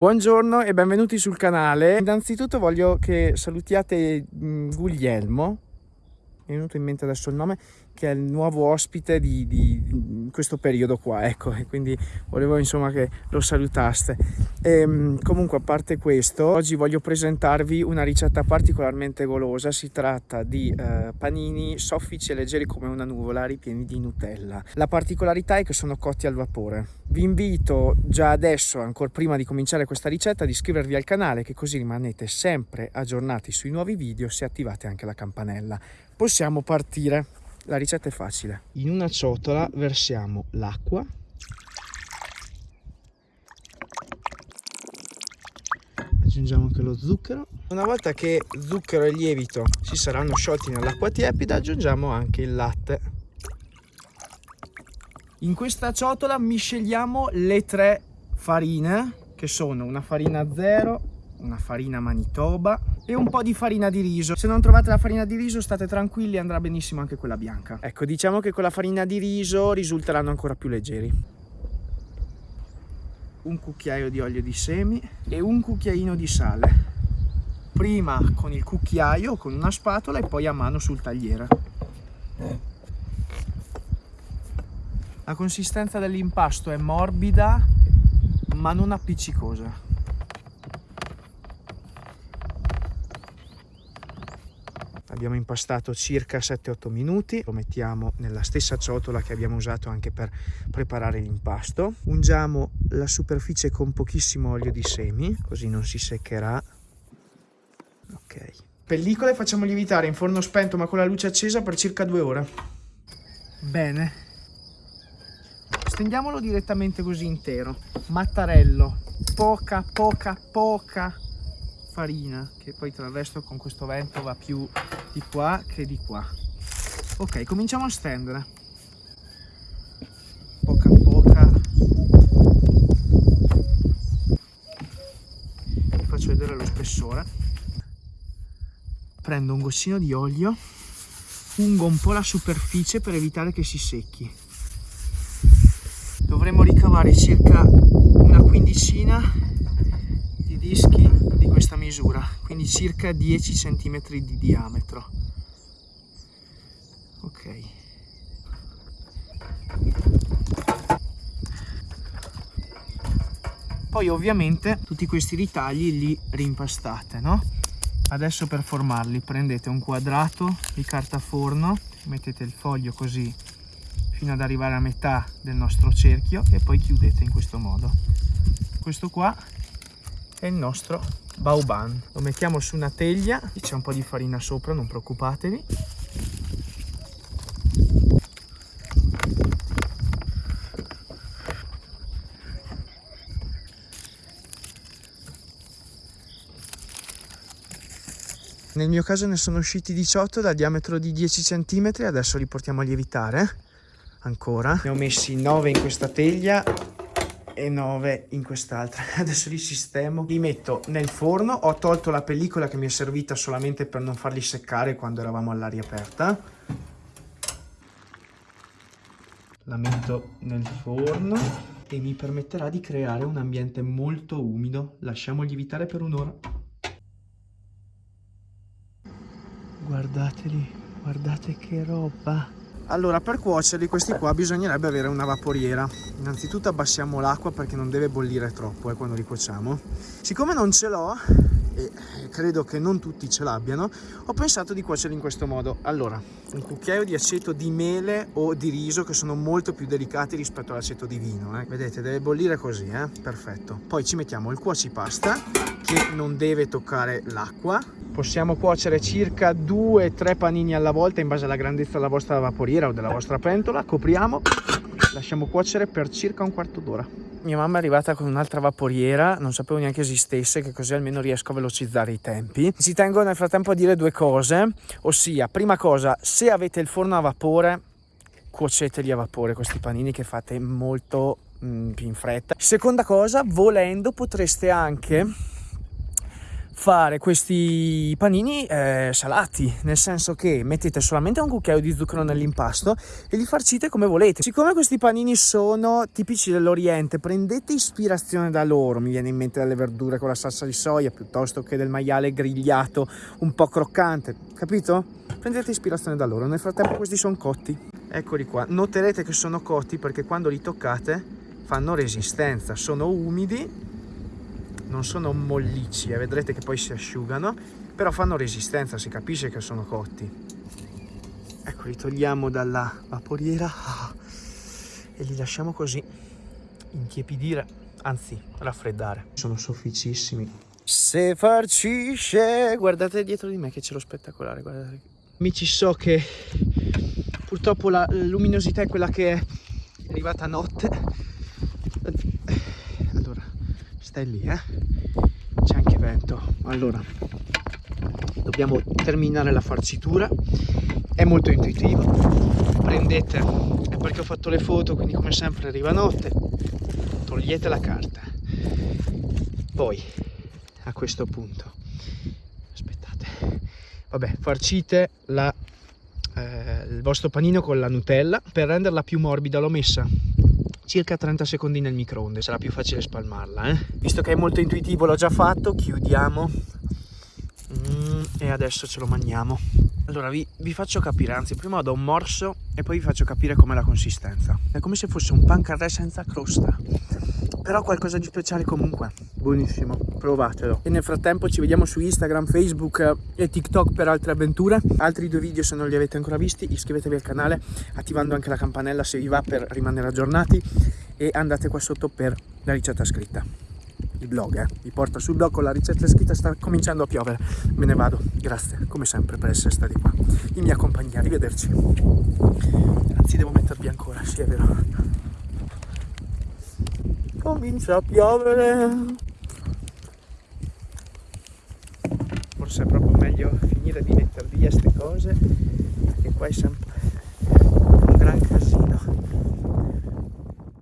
Buongiorno e benvenuti sul canale. Innanzitutto voglio che salutiate mm, Guglielmo, mi è venuto in mente adesso il nome, che è il nuovo ospite di, di, questo periodo qua, ecco, e quindi volevo insomma che lo salutaste. E, ehm, comunque a parte questo, oggi voglio presentarvi una ricetta particolarmente golosa, si tratta di eh, panini soffici e leggeri come una nuvola, ripieni di Nutella. La particolarità è che sono cotti al vapore. Vi invito già adesso, ancora prima di cominciare questa ricetta, ad iscrivervi al canale che così rimanete sempre aggiornati sui nuovi video se attivate anche la campanella. Possiamo partire. La ricetta è facile. In una ciotola versiamo l'acqua. Aggiungiamo anche lo zucchero. Una volta che zucchero e lievito si saranno sciolti nell'acqua tiepida, aggiungiamo anche il latte. In questa ciotola misceliamo le tre farine, che sono una farina zero, una farina manitoba e un po' di farina di riso. Se non trovate la farina di riso state tranquilli, andrà benissimo anche quella bianca. Ecco, diciamo che con la farina di riso risulteranno ancora più leggeri. Un cucchiaio di olio di semi e un cucchiaino di sale. Prima con il cucchiaio, con una spatola e poi a mano sul tagliere. La consistenza dell'impasto è morbida ma non appiccicosa. Abbiamo impastato circa 7-8 minuti lo mettiamo nella stessa ciotola che abbiamo usato anche per preparare l'impasto. Ungiamo la superficie con pochissimo olio di semi così non si seccherà. Ok. Pellicole facciamo lievitare in forno spento ma con la luce accesa per circa due ore. Bene. Stendiamolo direttamente così intero. Mattarello. Poca poca poca farina che poi tra il resto con questo vento va più di qua che di qua. Ok cominciamo a stendere. Poca poca. Vi faccio vedere lo spessore. Prendo un goccino di olio ungo un po' la superficie per evitare che si secchi. Dovremmo ricavare circa una quindicina di dischi questa misura, quindi circa 10 cm di diametro. Ok. Poi ovviamente tutti questi ritagli li rimpastate, no? Adesso per formarli prendete un quadrato di carta forno, mettete il foglio così fino ad arrivare a metà del nostro cerchio e poi chiudete in questo modo. Questo qua è il nostro bauban lo mettiamo su una teglia c'è un po' di farina sopra non preoccupatevi Nel mio caso ne sono usciti 18 dal diametro di 10 cm, adesso li portiamo a lievitare ancora. Ne ho messi 9 in questa teglia e 9 in quest'altra. Adesso li sistemo. Li metto nel forno. Ho tolto la pellicola che mi è servita solamente per non farli seccare quando eravamo all'aria aperta. La metto nel forno e mi permetterà di creare un ambiente molto umido. Lasciamo lievitare per un'ora. Guardateli guardate che roba allora per cuocerli questi qua bisognerebbe avere una vaporiera. Innanzitutto abbassiamo l'acqua perché non deve bollire troppo eh, quando li cuociamo siccome non ce l'ho e credo che non tutti ce l'abbiano ho pensato di cuocerli in questo modo. Allora un cucchiaio di aceto di mele o di riso che sono molto più delicati rispetto all'aceto di vino eh. vedete deve bollire così eh? perfetto. Poi ci mettiamo il cuocipasta che non deve toccare l'acqua possiamo cuocere circa 2-3 panini alla volta in base alla grandezza della vostra vaporiera o della vostra pentola. Copriamo lasciamo cuocere per circa un quarto d'ora. Mia mamma è arrivata con un'altra vaporiera non sapevo neanche esistesse che così almeno riesco a velocizzare i tempi. Ci tengo nel frattempo a dire due cose ossia prima cosa se avete il forno a vapore cuoceteli a vapore questi panini che fate molto mm, più in fretta. Seconda cosa volendo potreste anche fare questi panini eh, salati, nel senso che mettete solamente un cucchiaio di zucchero nell'impasto e li farcite come volete. Siccome questi panini sono tipici dell'Oriente, prendete ispirazione da loro, mi viene in mente dalle verdure con la salsa di soia piuttosto che del maiale grigliato un po' croccante, capito? Prendete ispirazione da loro, nel frattempo questi sono cotti. Eccoli qua, noterete che sono cotti perché quando li toccate fanno resistenza, sono umidi non sono mollicci e eh, vedrete che poi si asciugano però fanno resistenza si capisce che sono cotti. Ecco li togliamo dalla vaporiera ah, e li lasciamo così intiepidire anzi raffreddare. Sono sofficissimi. Se farcisce guardate dietro di me che c'è lo spettacolare guardate. Amici so che purtroppo la luminosità è quella che è arrivata a notte stai lì eh. C'è anche vento. Allora dobbiamo terminare la farcitura. È molto intuitivo. Prendete è perché ho fatto le foto quindi come sempre arriva notte. Togliete la carta. Poi a questo punto aspettate. Vabbè farcite la, eh, il vostro panino con la nutella. Per renderla più morbida l'ho messa circa 30 secondi nel microonde sarà più facile spalmarla eh? visto che è molto intuitivo l'ho già fatto chiudiamo. Mm, e adesso ce lo mangiamo allora vi, vi, faccio capire anzi prima do un morso e poi vi faccio capire com'è la consistenza. È come se fosse un pan carré senza crosta però qualcosa di speciale comunque. Buonissimo provatelo. E nel frattempo ci vediamo su Instagram Facebook e TikTok per altre avventure. Altri due video se non li avete ancora visti iscrivetevi al canale attivando anche la campanella se vi va per rimanere aggiornati. E andate qua sotto per la ricetta scritta. Il blog eh? vi porta sul blog con la ricetta scritta sta cominciando a piovere. Me ne vado. Grazie come sempre per essere stati qua. In mia compagnia. Arrivederci. Anzi devo mettervi ancora sì è vero comincia a piovere. Forse è proprio meglio finire di mettere via queste cose perché qua è sempre un gran casino.